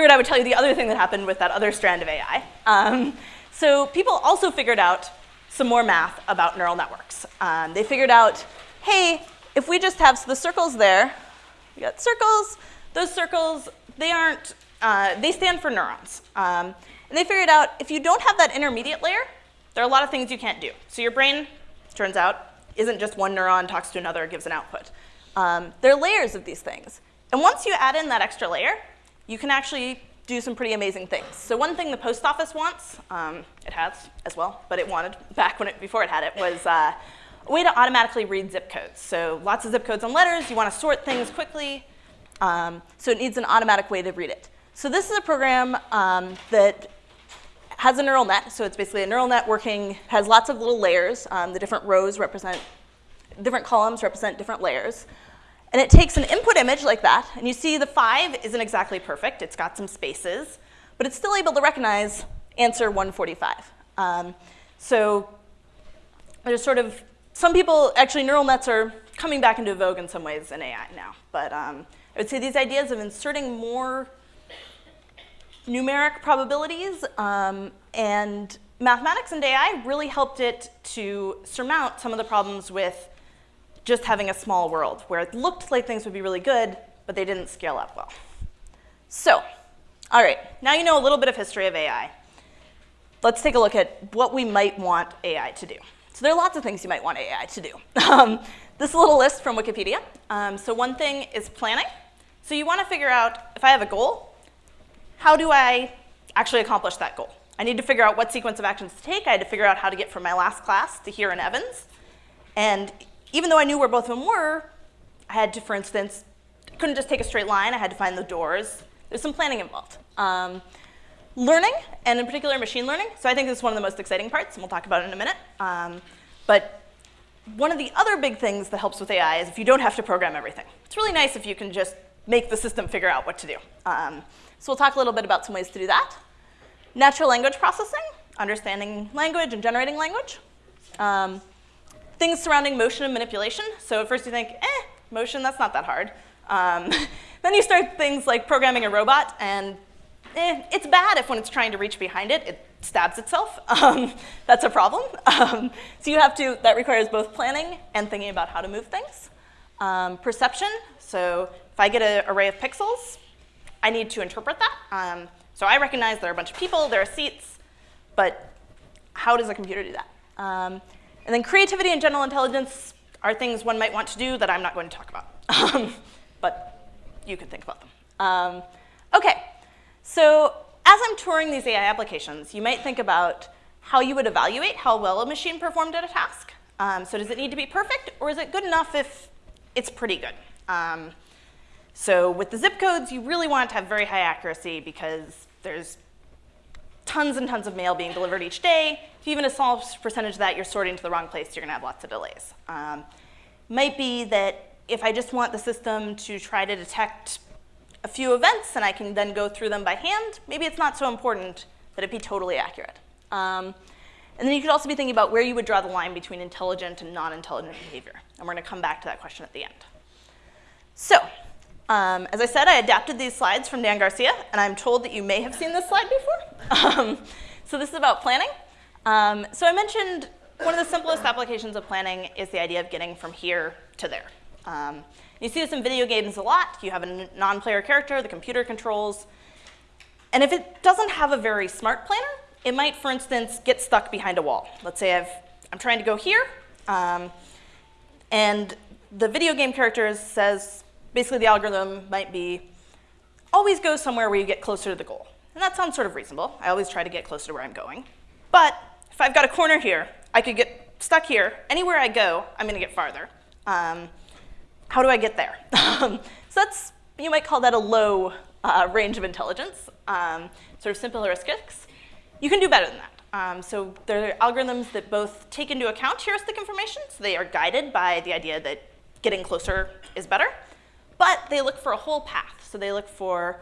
figured I would tell you the other thing that happened with that other strand of AI. Um, so people also figured out some more math about neural networks. Um, they figured out, hey, if we just have the circles there, we got circles, those circles, they aren't, uh, they stand for neurons. Um, and they figured out if you don't have that intermediate layer, there are a lot of things you can't do. So your brain, turns out, isn't just one neuron talks to another, gives an output. Um, there are layers of these things. And once you add in that extra layer, you can actually do some pretty amazing things. So one thing the post office wants, um, it has as well, but it wanted back when it, before it had it, was uh, a way to automatically read zip codes. So lots of zip codes and letters, you want to sort things quickly, um, so it needs an automatic way to read it. So this is a program um, that has a neural net, so it's basically a neural net working, has lots of little layers. Um, the different rows represent, different columns represent different layers. And it takes an input image like that, and you see the five isn't exactly perfect. It's got some spaces, but it's still able to recognize answer 145. Um, so there's sort of, some people, actually neural nets are coming back into vogue in some ways in AI now. But um, I would say these ideas of inserting more numeric probabilities um, and mathematics and AI really helped it to surmount some of the problems with just having a small world where it looked like things would be really good, but they didn't scale up well. So, all right, now you know a little bit of history of AI. Let's take a look at what we might want AI to do. So there are lots of things you might want AI to do. Um, this little list from Wikipedia. Um, so one thing is planning. So you want to figure out, if I have a goal, how do I actually accomplish that goal? I need to figure out what sequence of actions to take. I had to figure out how to get from my last class to here in Evans. And even though I knew where both of them were, I had to, for instance, couldn't just take a straight line. I had to find the doors. There's some planning involved. Um, learning, and in particular machine learning. So I think this is one of the most exciting parts, and we'll talk about it in a minute. Um, but one of the other big things that helps with AI is if you don't have to program everything. It's really nice if you can just make the system figure out what to do. Um, so we'll talk a little bit about some ways to do that. Natural language processing, understanding language and generating language. Um, things surrounding motion and manipulation. So at first you think, eh, motion, that's not that hard. Um, then you start things like programming a robot, and eh, it's bad if when it's trying to reach behind it, it stabs itself. Um, that's a problem. Um, so you have to, that requires both planning and thinking about how to move things. Um, perception, so if I get an array of pixels, I need to interpret that. Um, so I recognize there are a bunch of people, there are seats, but how does a computer do that? And then creativity and general intelligence are things one might want to do that I'm not going to talk about. Um, but you can think about them. Um, okay, so as I'm touring these AI applications, you might think about how you would evaluate how well a machine performed at a task. Um, so does it need to be perfect, or is it good enough if it's pretty good? Um, so with the zip codes, you really want to have very high accuracy because there's tons and tons of mail being delivered each day. If even a small percentage of that you're sorting to the wrong place, you're going to have lots of delays. Um, might be that if I just want the system to try to detect a few events and I can then go through them by hand, maybe it's not so important that it be totally accurate. Um, and then you could also be thinking about where you would draw the line between intelligent and non-intelligent behavior. And we're going to come back to that question at the end. So um, as I said, I adapted these slides from Dan Garcia, and I'm told that you may have seen this slide before. Um, so this is about planning. Um, so I mentioned one of the simplest applications of planning is the idea of getting from here to there. Um, you see this in video games a lot. You have a non-player character, the computer controls. And if it doesn't have a very smart planner, it might, for instance, get stuck behind a wall. Let's say I've, I'm trying to go here, um, and the video game character says, basically the algorithm might be always go somewhere where you get closer to the goal. And that sounds sort of reasonable. I always try to get closer to where I'm going. But if I've got a corner here, I could get stuck here. Anywhere I go, I'm going to get farther. Um, how do I get there? so that's, you might call that a low uh, range of intelligence, um, sort of simple heuristics. You can do better than that. Um, so there are algorithms that both take into account heuristic information, so they are guided by the idea that getting closer is better, but they look for a whole path. So they look for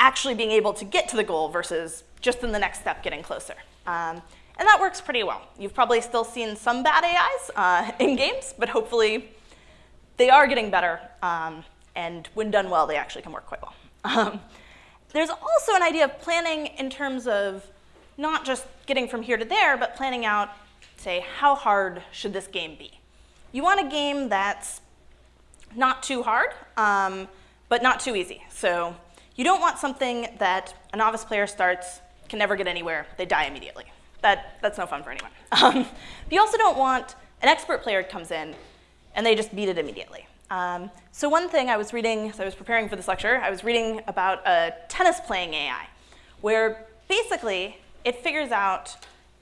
actually being able to get to the goal versus just in the next step getting closer. Um, and that works pretty well. You've probably still seen some bad AIs uh, in games, but hopefully they are getting better. Um, and when done well, they actually can work quite well. Um, there's also an idea of planning in terms of not just getting from here to there, but planning out, say, how hard should this game be? You want a game that's not too hard, um, but not too easy. So you don't want something that a novice player starts, can never get anywhere, they die immediately. That, that's no fun for anyone. Um, you also don't want an expert player comes in and they just beat it immediately. Um, so one thing I was reading, as I was preparing for this lecture, I was reading about a tennis playing AI, where basically it figures out,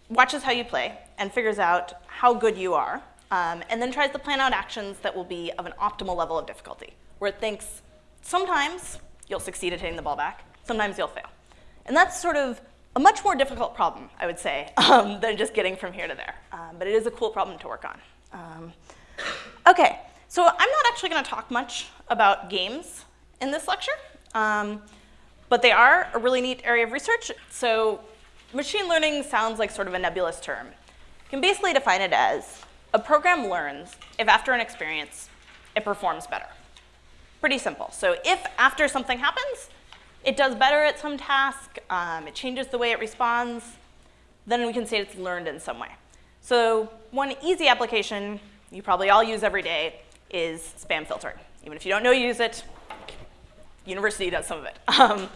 watches how you play, and figures out how good you are, um, and then tries to plan out actions that will be of an optimal level of difficulty, where it thinks sometimes you'll succeed at hitting the ball back, sometimes you'll fail. And that's sort of a much more difficult problem, I would say, um, than just getting from here to there. Um, but it is a cool problem to work on. Um, okay, so I'm not actually going to talk much about games in this lecture, um, but they are a really neat area of research. So machine learning sounds like sort of a nebulous term. You can basically define it as a program learns if after an experience it performs better. Pretty simple. So if after something happens, it does better at some task, um, it changes the way it responds, then we can say it's learned in some way. So one easy application you probably all use every day is spam filtering. Even if you don't know you use it, university does some of it. Um,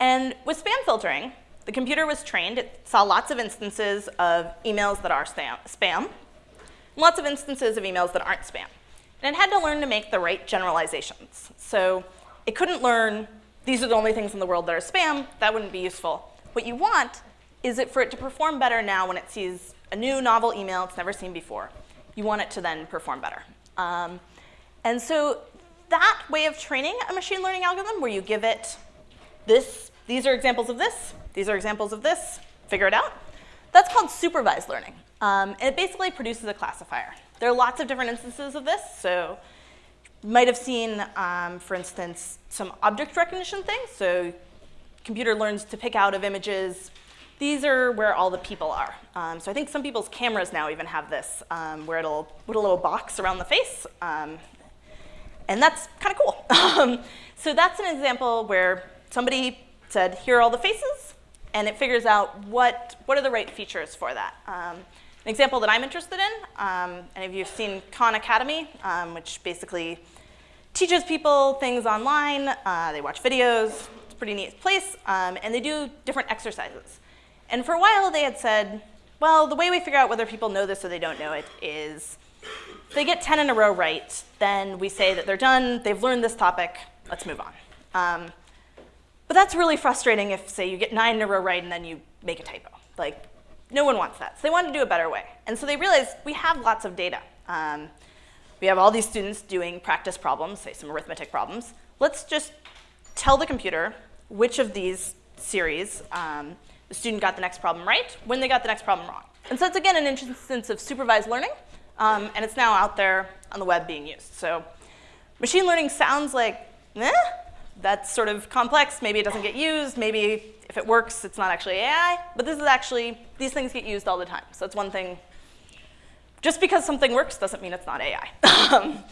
and with spam filtering, the computer was trained, it saw lots of instances of emails that are spam, lots of instances of emails that aren't spam. And it had to learn to make the right generalizations. So it couldn't learn, these are the only things in the world that are spam, that wouldn't be useful. What you want is it for it to perform better now when it sees a new novel email it's never seen before. You want it to then perform better. Um, and so that way of training a machine learning algorithm where you give it this, these are examples of this, these are examples of this, figure it out, that's called supervised learning. Um, and it basically produces a classifier. There are lots of different instances of this. So you might have seen, um, for instance, some object recognition things. So computer learns to pick out of images. These are where all the people are. Um, so I think some people's cameras now even have this, um, where it'll put a little box around the face. Um, and that's kind of cool. Um, so that's an example where somebody said, here are all the faces, and it figures out what, what are the right features for that. Um, an example that I'm interested in, um, any of you have seen Khan Academy, um, which basically teaches people things online. Uh, they watch videos. It's a pretty neat place. Um, and they do different exercises. And for a while, they had said, well, the way we figure out whether people know this or they don't know it is if they get 10 in a row right, then we say that they're done, they've learned this topic, let's move on. But that's really frustrating if, say, you get nine in a row right and then you make a typo. Like, no one wants that. So they wanted to do a better way. And so they realized we have lots of data. Um, we have all these students doing practice problems, say some arithmetic problems. Let's just tell the computer which of these series um, the student got the next problem right, when they got the next problem wrong. And so it's again an instance of supervised learning, um, and it's now out there on the web being used. So machine learning sounds like, eh, that's sort of complex. Maybe it doesn't get used. Maybe if it works, it's not actually AI. But this is actually, these things get used all the time. So it's one thing. Just because something works doesn't mean it's not AI.